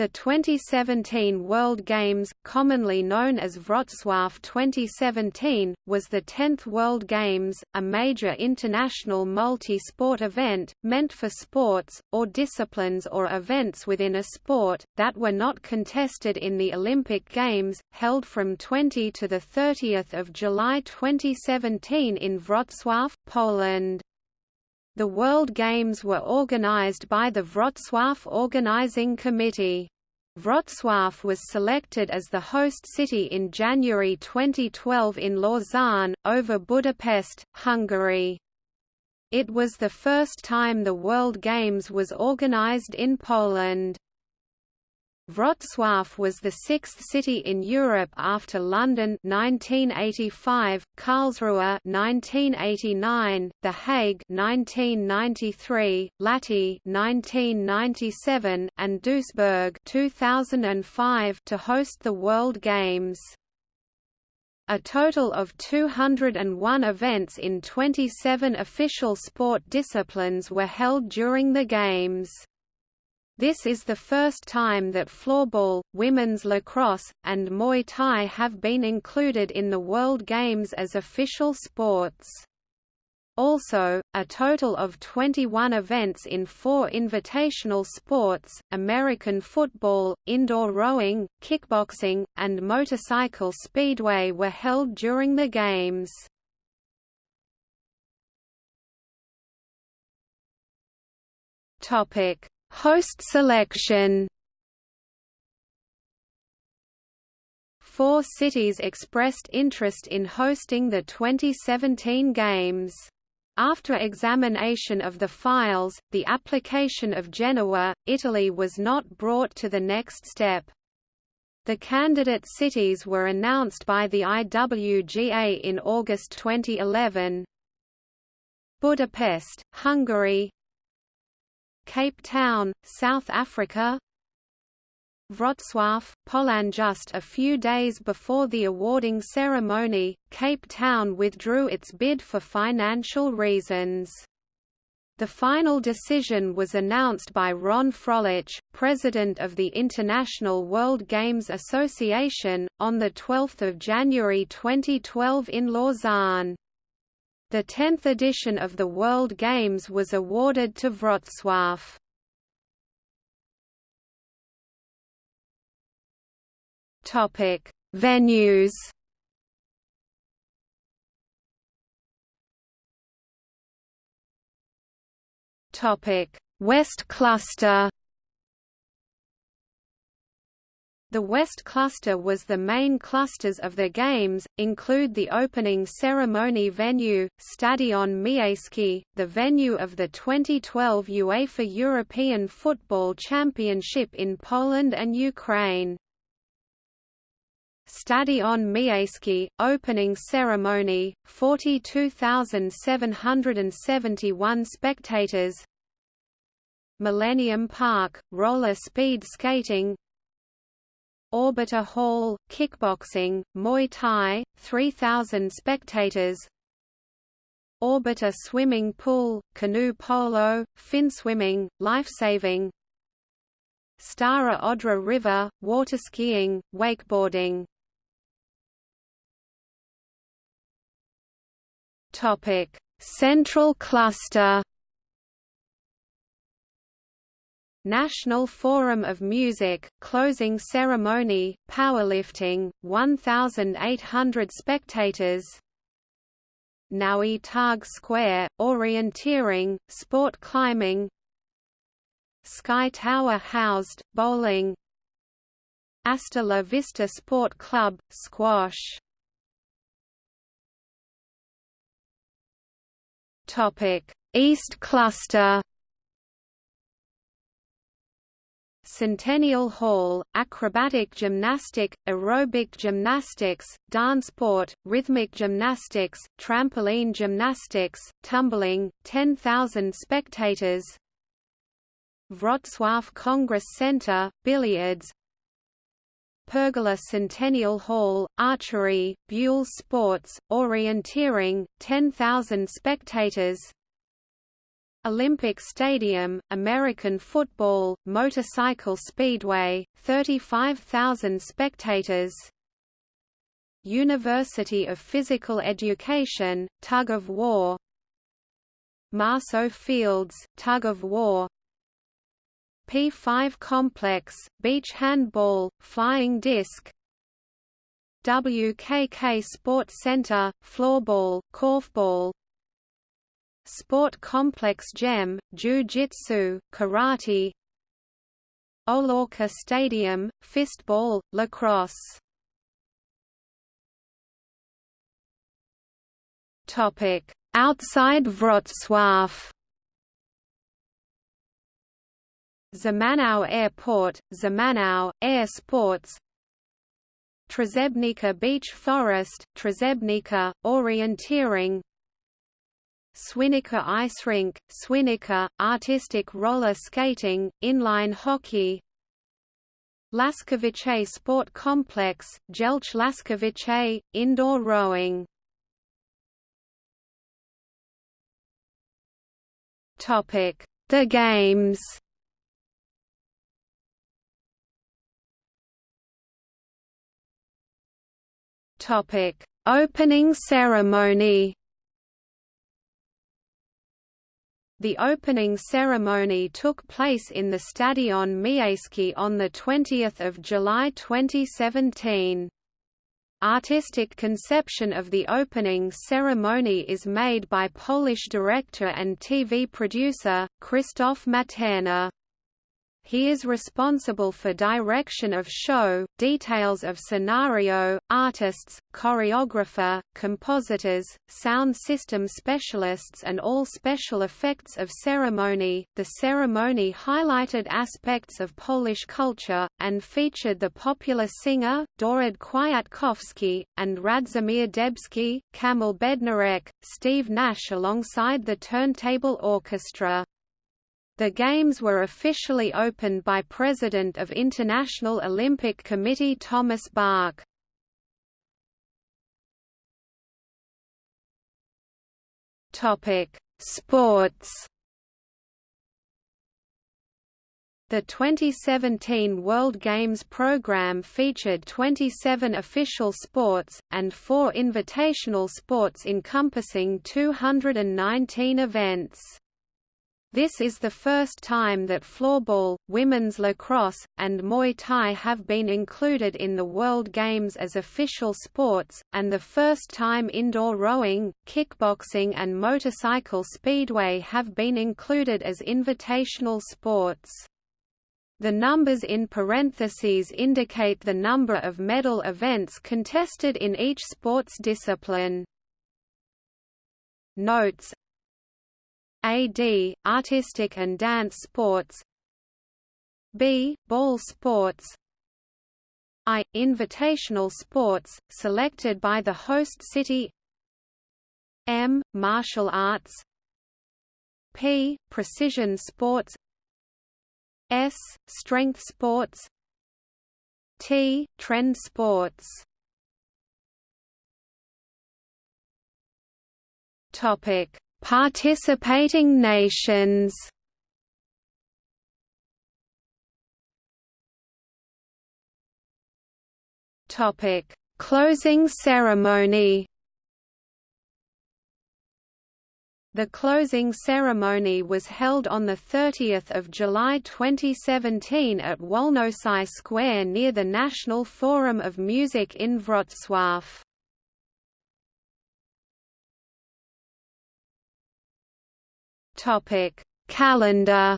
The 2017 World Games, commonly known as Wrocław 2017, was the 10th World Games, a major international multi-sport event, meant for sports, or disciplines or events within a sport, that were not contested in the Olympic Games, held from 20 to 30 July 2017 in Wrocław, Poland. The World Games were organized by the Wrocław Organizing Committee. Wrocław was selected as the host city in January 2012 in Lausanne, over Budapest, Hungary. It was the first time the World Games was organized in Poland. Wrocław was the sixth city in Europe after London 1985, Karlsruhe 1989, The Hague 1993, Lahti 1997, and Duisburg 2005 to host the World Games. A total of 201 events in 27 official sport disciplines were held during the Games. This is the first time that floorball, women's lacrosse, and Muay Thai have been included in the World Games as official sports. Also, a total of 21 events in four invitational sports, American football, indoor rowing, kickboxing, and motorcycle speedway were held during the Games. Topic Host selection Four cities expressed interest in hosting the 2017 Games. After examination of the files, the application of Genoa, Italy was not brought to the next step. The candidate cities were announced by the IWGA in August 2011. Budapest, Hungary Cape Town, South Africa Wrocław, Poland Just a few days before the awarding ceremony, Cape Town withdrew its bid for financial reasons. The final decision was announced by Ron Froehlich, president of the International World Games Association, on 12 January 2012 in Lausanne. The 10th edition of the World Games was awarded to Wrocław. Topic: Venues. Topic: West Cluster. The West Cluster was the main clusters of the Games, include the opening ceremony venue, Stadion Miejski, the venue of the 2012 UEFA European Football Championship in Poland and Ukraine. Stadion Miejski, opening ceremony, 42,771 spectators Millennium Park, roller speed skating Orbita Hall, kickboxing, Muay Thai, 3,000 spectators. Orbita Swimming Pool, canoe polo, fin swimming, lifesaving Stara Odra River, water skiing, wakeboarding. Central cluster National Forum of Music, closing ceremony, powerlifting, 1,800 spectators. Nowy Targ Square, orienteering, sport climbing. Sky Tower housed, bowling. Asta La Vista Sport Club, squash. East Cluster Centennial Hall, acrobatic gymnastic, aerobic gymnastics, dancesport, rhythmic gymnastics, trampoline gymnastics, tumbling, 10,000 spectators. Wrocław Congress Center, billiards. Pergola Centennial Hall, archery, boules sports, orienteering, 10,000 spectators Olympic Stadium, American football, motorcycle speedway, 35,000 spectators. University of Physical Education, Tug of War. Marceau Fields, Tug of War. P5 Complex, Beach Handball, Flying Disc. WKK Sports Center, Floorball, Korfball Sport Complex Gem, Jiu-Jitsu, Karate Olorca Stadium, Fistball, Lacrosse. Outside Wrocław. Zamenhof Airport, Zamenhof, Air Sports. Trzebnica Beach Forest, Trzebnica, Orienteering Swinica Ice Rink, Swinica, artistic roller skating, inline hockey. Laskowice Sport Complex, Jelcz Laskowice, indoor rowing. The Games. Opening ceremony The opening ceremony took place in the Stadion Miejski on 20 July 2017. Artistic conception of the opening ceremony is made by Polish director and TV producer, Krzysztof Materna. He is responsible for direction of show, details of scenario, artists, choreographer, compositors, sound system specialists, and all special effects of ceremony. The ceremony highlighted aspects of Polish culture, and featured the popular singer, Dawid Kwiatkowski, and Radzimir Dębski, Kamil Bednarek, Steve Nash alongside the turntable orchestra. The Games were officially opened by President of International Olympic Committee Thomas Bach. Sports The 2017 World Games program featured 27 official sports, and four invitational sports encompassing 219 events. This is the first time that floorball, women's lacrosse, and Muay Thai have been included in the World Games as official sports, and the first time indoor rowing, kickboxing and motorcycle speedway have been included as invitational sports. The numbers in parentheses indicate the number of medal events contested in each sports discipline. Notes AD, Artistic and Dance Sports. B, Ball Sports. I, Invitational Sports, selected by the host city. M, Martial Arts. P, Precision Sports. S, Strength Sports. T, Trend Sports. Topic Participating nations Topic: Closing ceremony. The closing ceremony was held on 30 July 2017 at Wolności Square near the National Forum of Music in Wrocław. Topic: Calendar.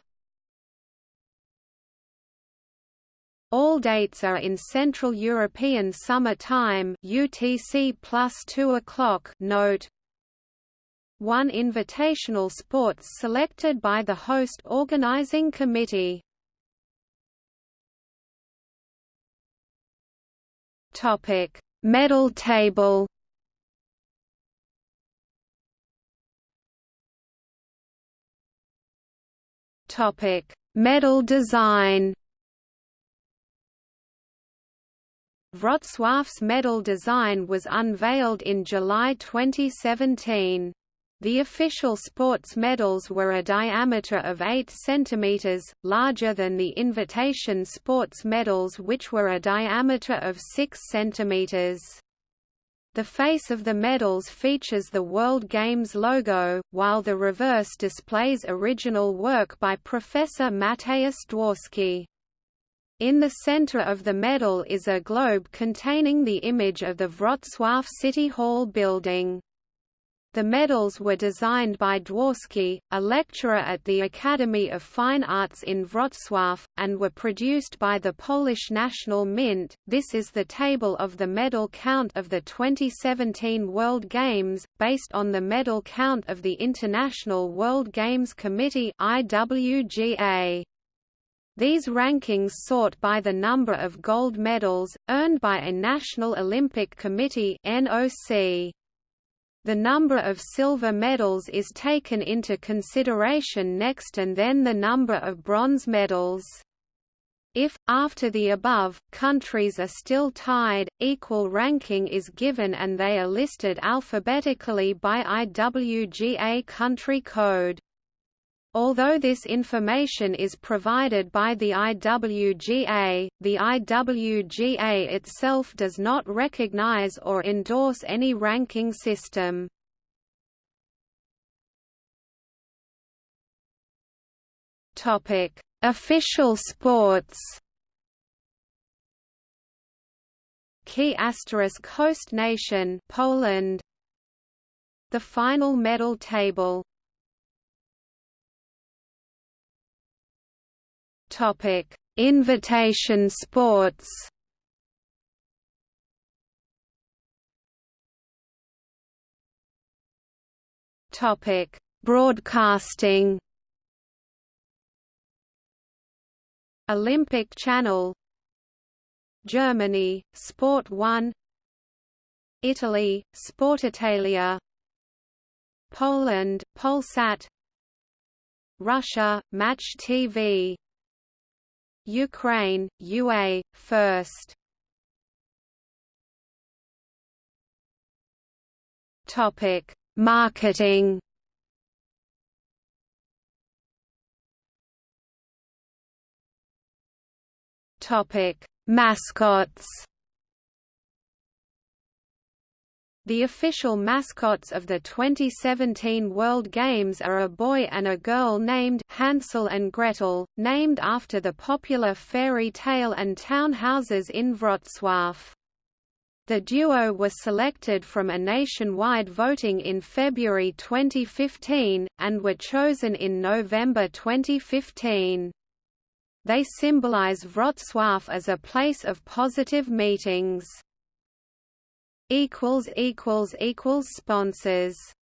All dates are in Central European Summer Time (UTC plus 2 o'clock). Note: One invitational sports selected by the host organizing committee. Topic: Medal table. Topic: Medal design. Wrocław's medal design was unveiled in July 2017. The official sports medals were a diameter of 8 cm, larger than the invitation sports medals which were a diameter of 6 cm. The face of the medals features the World Games logo, while the reverse displays original work by Professor Mateusz Dworski. In the center of the medal is a globe containing the image of the Wrocław City Hall building. The medals were designed by Dworski, a lecturer at the Academy of Fine Arts in Wrocław, and were produced by the Polish National Mint. This is the table of the medal count of the 2017 World Games, based on the medal count of the International World Games Committee (IWGA). These rankings sort by the number of gold medals, earned by a National Olympic Committee NOC. The number of silver medals is taken into consideration next and then the number of bronze medals. If, after the above, countries are still tied, equal ranking is given and they are listed alphabetically by IWGA country code. Although this information is provided by the IWGA, the IWGA itself does not recognize or endorse any ranking system. Topic: Official sports. Key asterisk host nation Poland. The final medal table Topic: Invitation sports. Topic: Broadcasting. Olympic Channel? Germany, Sport 1 Italy, Sport Italia? Poland, Polsat? Russia, Match TV Ukraine, UA, first. Topic: Marketing. Topic: Mascots. The official mascots of the 2017 World Games are a boy and a girl named Hansel and Gretel, named after the popular fairy tale and town houses in Wrocław. The duo was selected from a nationwide voting in February 2015, and were chosen in November 2015. They symbolize Wrocław as a place of positive meetings equals equals equals sponsors